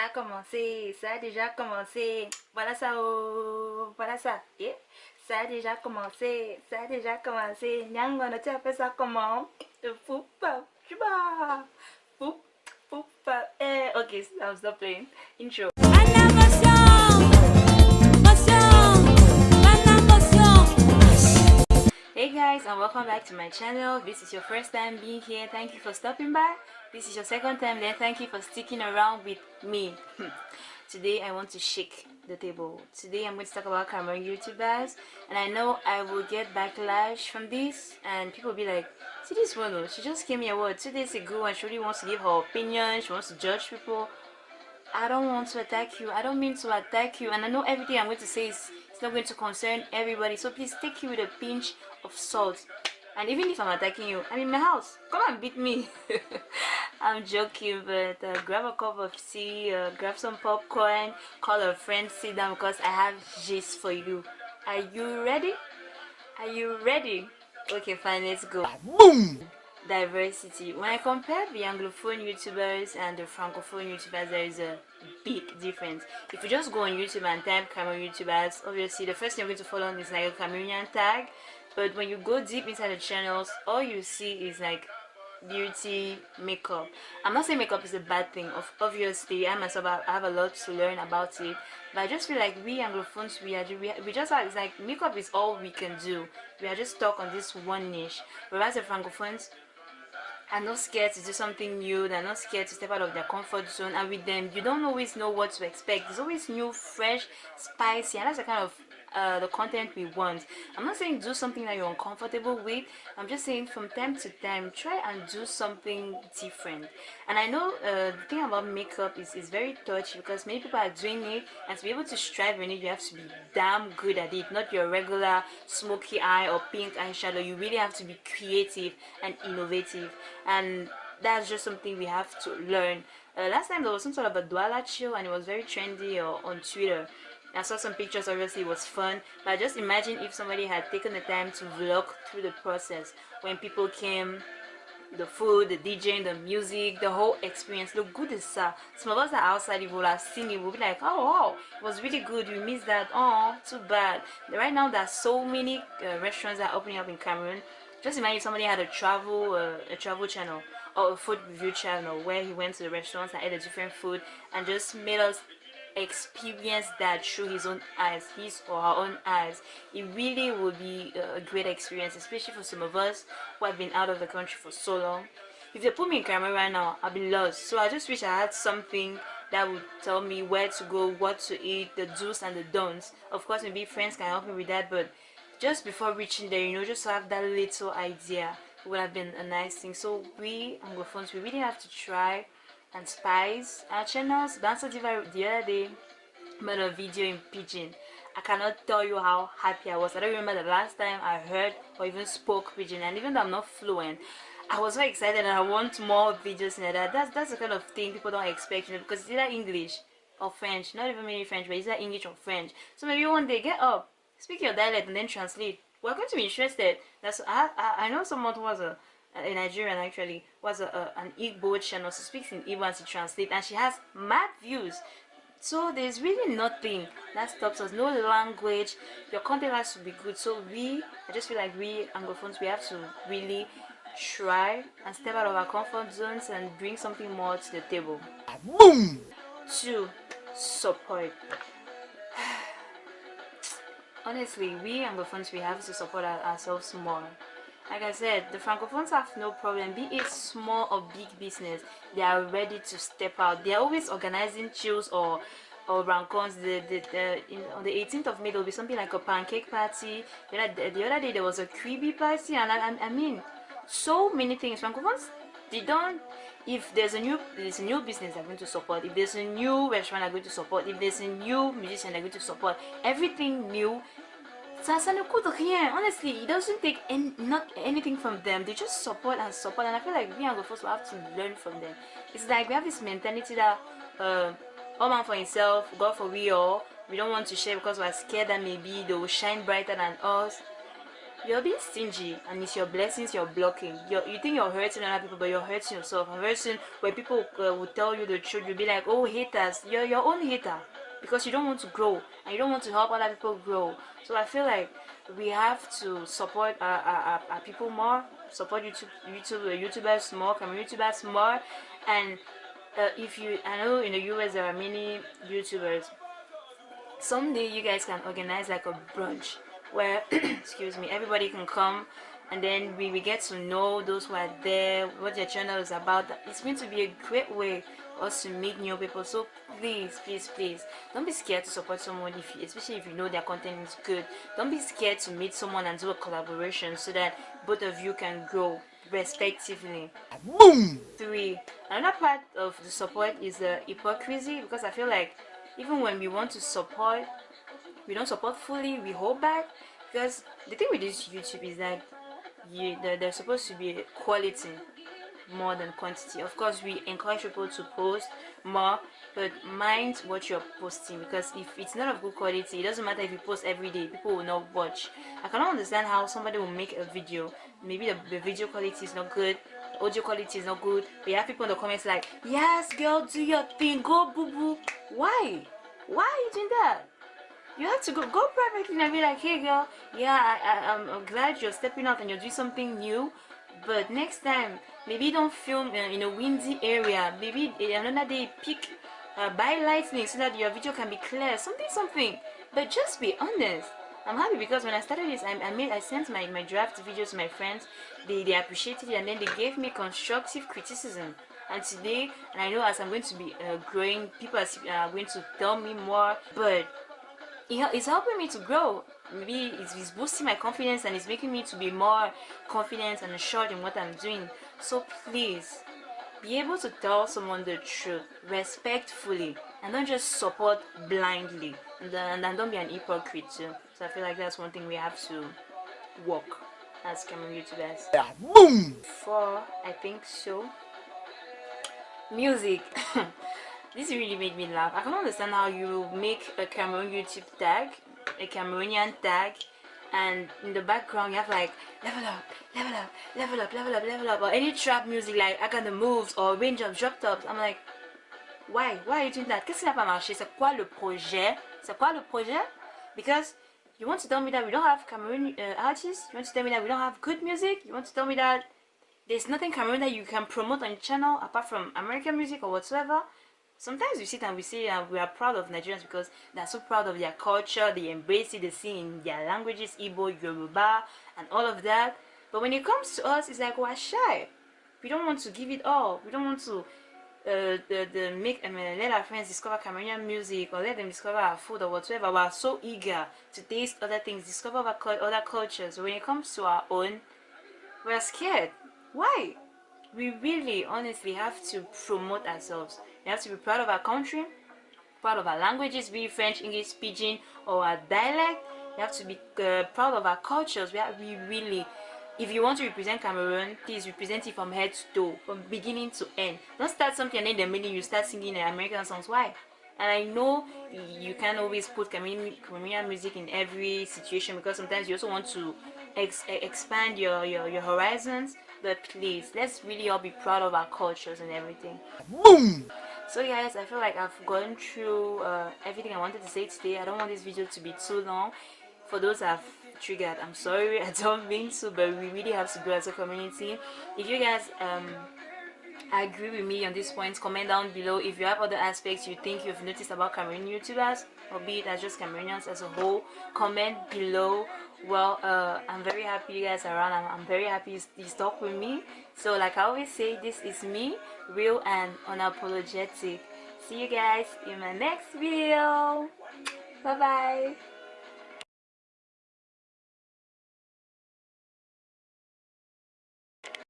ça a commencé, ça a déjà commencé. Voilà ça, oh, voilà ça. Yeah. Ça a déjà commencé, ça a déjà commencé. Nyango, tu as fait ça comment? Poupa, chuba. Poup, poupa. Eh, ok, I'll stop playing. Intro. Guys and welcome back to my channel. This is your first time being here. Thank you for stopping by. This is your second time then thank you for sticking around with me. Today I want to shake the table. Today I'm going to talk about Cameroon YouTubers and I know I will get backlash from this and people will be like, see this one she just came here what, two days ago and she really wants to give her opinion, she wants to judge people. I don't want to attack you. I don't mean to attack you and I know everything I'm going to say is it's not going to concern everybody so please take it with a pinch of salt. And even if i'm attacking you i'm in my house. Come and beat me. I'm joking but uh, grab a cup of tea uh, grab some popcorn call a friend sit down because i have gist for you. Are you ready? Are you ready? Okay fine let's go. Boom diversity. When i compare the anglophone youtubers and the francophone youtubers there is a big difference. If you just go on youtube and type cameroon youtubers obviously the first thing you're going to follow on is like a cameroonian tag. But when you go deep inside the channels all you see is like beauty makeup. I'm not saying makeup is a bad thing. Of obviously i myself I have a lot to learn about it. But i just feel like we anglophones we are we, we just are it's like makeup is all we can do. We are just stuck on this one niche. Whereas the francophones are not scared to do something new they're not scared to step out of their comfort zone and with them you don't always know what to expect. There's always new fresh spicy and that's the kind of uh, the content we want. I'm not saying do something that you're uncomfortable with. I'm just saying from time to time try and do something different. And i know uh, the thing about makeup is, is very touchy because many people are doing it and to be able to strive in it you have to be damn good at it not your regular smoky eye or pink eyeshadow. You really have to be creative and innovative. And that's just something we have to learn. Uh, last time there was some sort of a Douala chill and it was very trendy uh, on Twitter I saw some pictures obviously it was fun but just imagine if somebody had taken the time to vlog through the process when people came the food, the DJing, the music, the whole experience. Look good is uh, some of us are outside, if we'll have seen it, we'll be like, oh wow, it was really good, we missed that, oh, too bad. Right now there's so many uh, restaurants that are opening up in Cameroon. Just imagine if somebody had a travel, uh, a travel channel or a food review channel where he went to the restaurants and ate a different food and just made us experience that through his own eyes his or her own eyes it really will be a great experience especially for some of us who have been out of the country for so long. If they put me in camera right now i'll be lost. So i just wish i had something that would tell me where to go what to eat the do's and the don'ts. Of course maybe friends can help me with that but just before reaching there you know just have that little idea would have been a nice thing. So we anglophones we really have to try and spice. Our channels Dancer Diva the other day. Made a video in pidgin. I cannot tell you how happy I was. I don't remember the last time I heard or even spoke pidgin. And even though I'm not fluent I was so excited and I want more videos in that that's that's the kind of thing people don't expect you know because it's either English or French. Not even many French but it's either English or French. So maybe one day get up speak your dialect and then translate. We're going to be interested. That's I, I, I know someone who was a Uh, a Nigerian actually was a, a, an Igbo channel she speaks in Igbo and she translates and she has mad views. So there's really nothing that stops us no language. Your content has to be good. So we I just feel like we Anglophones we have to really try and step out of our comfort zones and bring something more to the table. Boom! Two support. Honestly we Anglophones we have to support ourselves more like i said the francophones have no problem. Be it small or big business they are ready to step out. They're always organizing chills or or rancons. The, the, the in, on the 18th of may there'll be something like a pancake party. The other, the other day there was a creepy party and I, I mean so many things. Francophones they don't if there's a new there's a new business they're going to support if there's a new restaurant they're going to support if there's a new musician they're going to support everything new Honestly, it doesn't take any, not anything from them. They just support and support. And I feel like we Anglophones will have to learn from them. It's like we have this mentality that uh, all man for himself, God for we all. We don't want to share because we're scared that maybe they will shine brighter than us. you're being stingy and it's your blessings you're blocking you're, you think you're hurting other people but you're hurting yourself and soon when people uh, will tell you the truth you'll be like oh haters you're your own hater because you don't want to grow and you don't want to help other people grow. So i feel like we have to support our, our, our people more support youtube youtube uh, youtubers more come youtubers more. And uh, if you i know in the us there are many youtubers. Someday you guys can organize like a brunch where excuse me everybody can come and then we, we get to know those who are there what their channel is about. It's going to be a great way us to meet new people so please please please don't be scared to support someone if you, especially if you know their content is good. Don't be scared to meet someone and do a collaboration so that both of you can grow respectively. Boom! Three another part of the support is the hypocrisy because i feel like even when we want to support we don't support fully we hold back because the thing with this youtube is that you there's supposed to be quality more than quantity. Of course we encourage people to post more but mind what you're posting because if it's not of good quality it doesn't matter if you post every day people will not watch. I cannot understand how somebody will make a video. Maybe the, the video quality is not good audio quality is not good but you have people in the comments like yes girl do your thing go boo boo why? Why are you doing that? You have to go go privately and be like hey girl yeah I, I, I'm glad you're stepping out and you're doing something new but next time maybe don't film uh, in a windy area. Maybe another day pick uh, by lightning so that your video can be clear. Something something. But just be honest. I'm happy because when I started this I, I made I sent my, my draft videos to my friends. They, they appreciated it and then they gave me constructive criticism. And today and I know as I'm going to be uh, growing people are going to tell me more but it's helping me to grow. Maybe it's, it's, boosting my confidence and it's making me to be more confident and assured in what i'm doing so please be able to tell someone the truth respectfully and don't just support blindly and uh, then, and don't be an hypocrite too so i feel like that's one thing we have to work as Cameroon YouTubers. Yeah, boom! Four, I think so. Music. this really made me laugh i can understand how you make a cameroon youtube tag a cameroonian tag and in the background you have like level up level up level up level up level up. Or any trap music like i got the moves or range of drop tops. I'm like why? Why are you doing that? Qu'est-ce qui n'a pas marché? C'est quoi le projet? C'est quoi le projet? Because you want to tell me that we don't have cameroon uh, artists. You want to tell me that we don't have good music. You want to tell me that there's nothing cameroon that you can promote on your channel apart from american music or whatsoever sometimes we sit and we say uh, we are proud of Nigerians because they're so proud of their culture, they embrace it, they sing in their languages, Igbo, Yoruba, and all of that. But when it comes to us, it's like we're shy. We don't want to give it all. We don't want to uh, the, the make um, let our friends discover Cameroonian music or let them discover our food or whatever. We're so eager to taste other things, discover other cultures. When it comes to our own, we're scared. Why? We really, honestly have to promote ourselves we have to be proud of our country, proud of our languages, be it French, English, Pidgin, or our dialect. We have to be uh, proud of our cultures. We, have, we really, if you want to represent Cameroon, please represent it from head to toe, from beginning to end. Don't start something and then the minute you start singing an American songs. Why? And I know you can't always put Cameroonian music in every situation because sometimes you also want to ex expand your, your, your horizons. But please, let's really all be proud of our cultures and everything. Boom! So guys i feel like i've gone through uh, everything i wanted to say today. I don't want this video to be too long. For those i've triggered i'm sorry. I don't mean to but we really have to grow as a community. If you guys um agree with me on this point comment down below. If you have other aspects you think you've noticed about cameroon youtubers or be it as just cameroonians as a whole comment below. Well uh, i'm very happy you guys are around. I'm, I'm very happy you stuck with me. So like i always say this is me real and unapologetic. See you guys in my next video. Bye bye